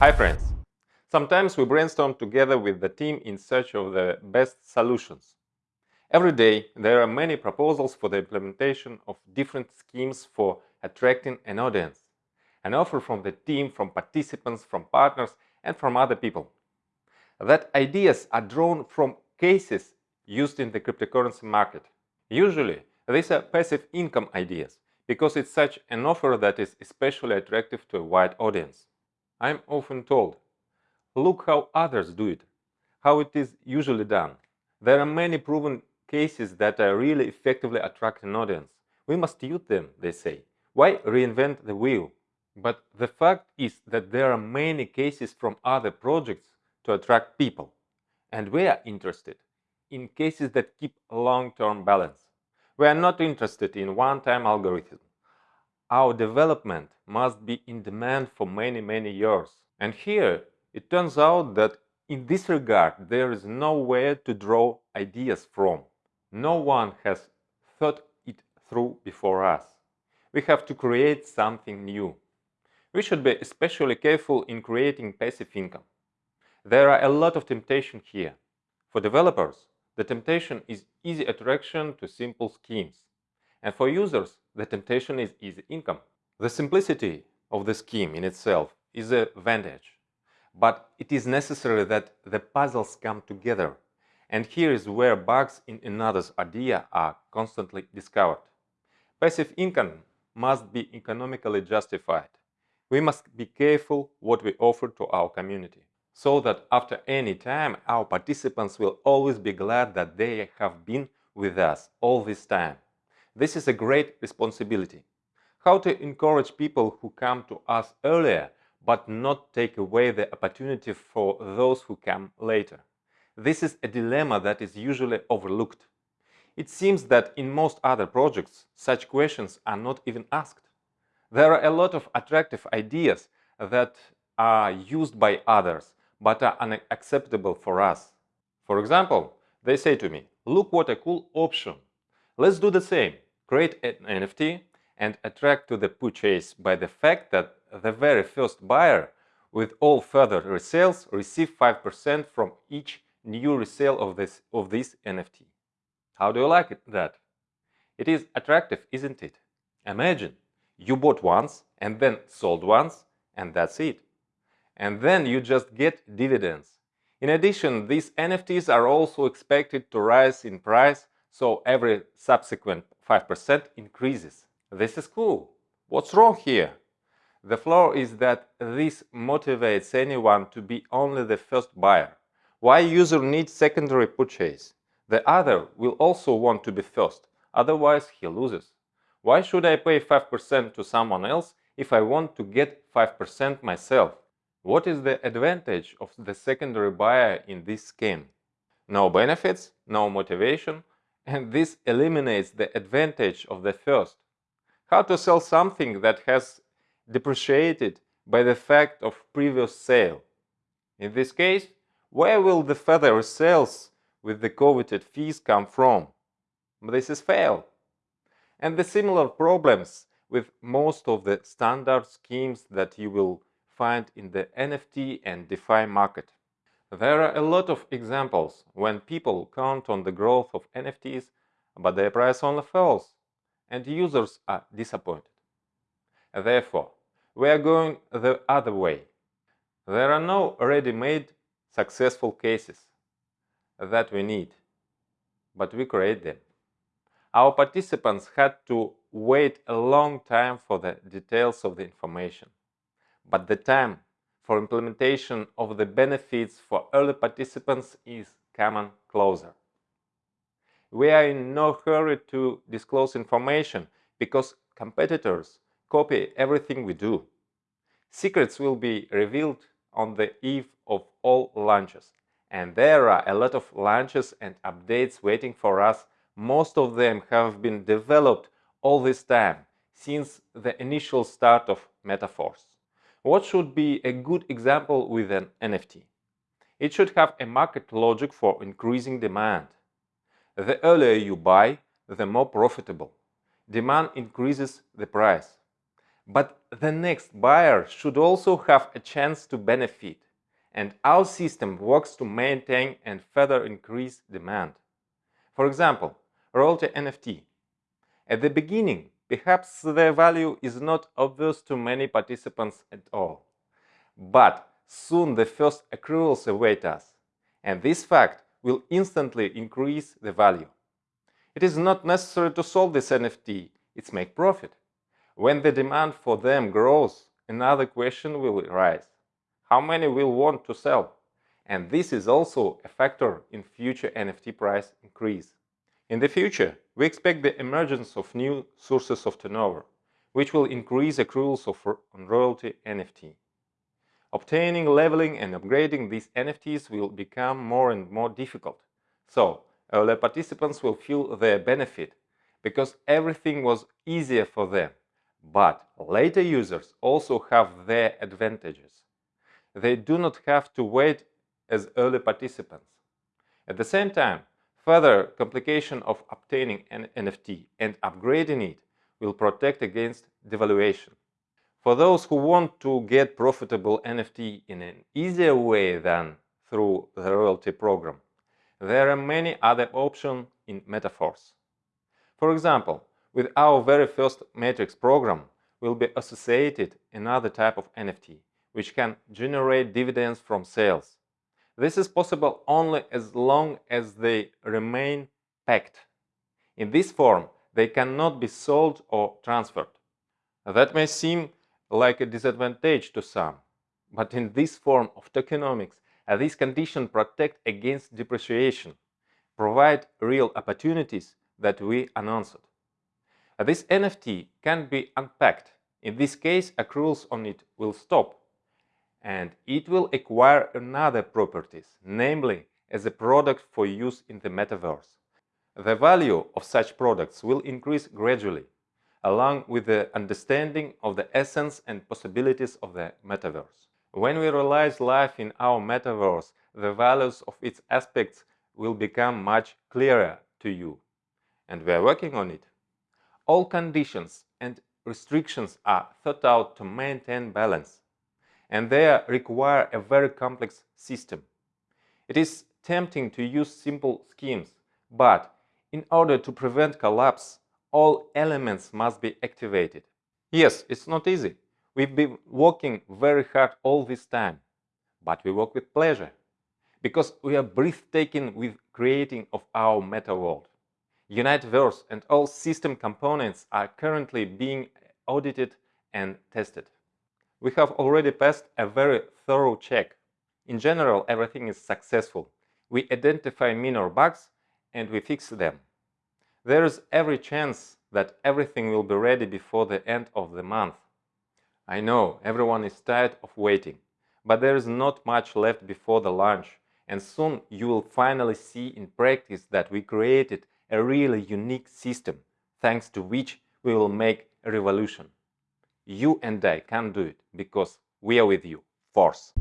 Hi friends! Sometimes we brainstorm together with the team in search of the best solutions. Every day there are many proposals for the implementation of different schemes for attracting an audience. An offer from the team, from participants, from partners and from other people. That ideas are drawn from cases used in the cryptocurrency market. Usually these are passive income ideas because it's such an offer that is especially attractive to a wide audience. I'm often told, look how others do it, how it is usually done. There are many proven cases that are really effectively attract an audience. We must use them, they say. Why reinvent the wheel? But the fact is that there are many cases from other projects to attract people. And we are interested in cases that keep long-term balance. We are not interested in one-time algorithm. Our development must be in demand for many, many years. And here it turns out that in this regard there is nowhere to draw ideas from. No one has thought it through before us. We have to create something new. We should be especially careful in creating passive income. There are a lot of temptation here. For developers, the temptation is easy attraction to simple schemes. And for users, the temptation is easy income. The simplicity of the scheme in itself is a vantage, But it is necessary that the puzzles come together. And here is where bugs in another's idea are constantly discovered. Passive income must be economically justified. We must be careful what we offer to our community so that after any time our participants will always be glad that they have been with us all this time. This is a great responsibility. How to encourage people who come to us earlier but not take away the opportunity for those who come later. This is a dilemma that is usually overlooked. It seems that in most other projects such questions are not even asked. There are a lot of attractive ideas that are used by others but are unacceptable for us. For example, they say to me, look what a cool option. Let's do the same, create an NFT and attract to the purchase by the fact that the very first buyer with all further resales receive 5% from each new resale of this, of this NFT. How do you like it, that? It is attractive, isn't it? Imagine, you bought once and then sold once and that's it and then you just get dividends. In addition, these NFTs are also expected to rise in price, so every subsequent 5% increases. This is cool. What's wrong here? The flaw is that this motivates anyone to be only the first buyer. Why user needs secondary purchase? The other will also want to be first, otherwise he loses. Why should I pay 5% to someone else if I want to get 5% myself? What is the advantage of the secondary buyer in this scheme? No benefits, no motivation, and this eliminates the advantage of the first. How to sell something that has depreciated by the fact of previous sale? In this case, where will the further sales with the coveted fees come from? This is fail. And the similar problems with most of the standard schemes that you will find in the NFT and DeFi market. There are a lot of examples when people count on the growth of NFTs, but their price only falls, and users are disappointed. Therefore, we are going the other way. There are no ready-made successful cases that we need, but we create them. Our participants had to wait a long time for the details of the information but the time for implementation of the benefits for early participants is coming closer. We are in no hurry to disclose information because competitors copy everything we do. Secrets will be revealed on the eve of all launches. And there are a lot of launches and updates waiting for us. Most of them have been developed all this time, since the initial start of Metaforce. What should be a good example with an NFT? It should have a market logic for increasing demand. The earlier you buy, the more profitable. Demand increases the price. But the next buyer should also have a chance to benefit, and our system works to maintain and further increase demand. For example, royalty NFT. At the beginning, perhaps their value is not obvious to many participants at all. But soon the first accruals await us, and this fact will instantly increase the value. It is not necessary to solve this NFT, it's make profit. When the demand for them grows, another question will arise. How many will want to sell? And this is also a factor in future NFT price increase. In the future, we expect the emergence of new sources of turnover, which will increase accruals of royalty NFT. Obtaining, leveling and upgrading these NFTs will become more and more difficult. So, early participants will feel their benefit because everything was easier for them. But later users also have their advantages. They do not have to wait as early participants. At the same time, further complication of obtaining an NFT and upgrading it will protect against devaluation. For those who want to get profitable NFT in an easier way than through the royalty program, there are many other options in Metaforce. For example, with our very first Matrix program will be associated another type of NFT, which can generate dividends from sales. This is possible only as long as they remain packed. In this form, they cannot be sold or transferred. That may seem like a disadvantage to some, but in this form of tokenomics, uh, these conditions protect against depreciation, provide real opportunities that we announced. Uh, this NFT can be unpacked. In this case, accruals on it will stop, and it will acquire another properties, namely as a product for use in the metaverse. The value of such products will increase gradually, along with the understanding of the essence and possibilities of the metaverse. When we realize life in our metaverse, the values of its aspects will become much clearer to you and we are working on it. All conditions and restrictions are thought out to maintain balance, and they require a very complex system. It is tempting to use simple schemes, but in order to prevent collapse, all elements must be activated. Yes, it's not easy. We've been working very hard all this time, but we work with pleasure, because we are breathtaking with creating of our meta world. Uniteverse and all system components are currently being audited and tested. We have already passed a very thorough check. In general, everything is successful. We identify minor bugs and we fix them. There is every chance that everything will be ready before the end of the month. I know everyone is tired of waiting, but there is not much left before the launch, and soon you will finally see in practice that we created a really unique system, thanks to which we will make a revolution. You and I can do it because we are with you. Force.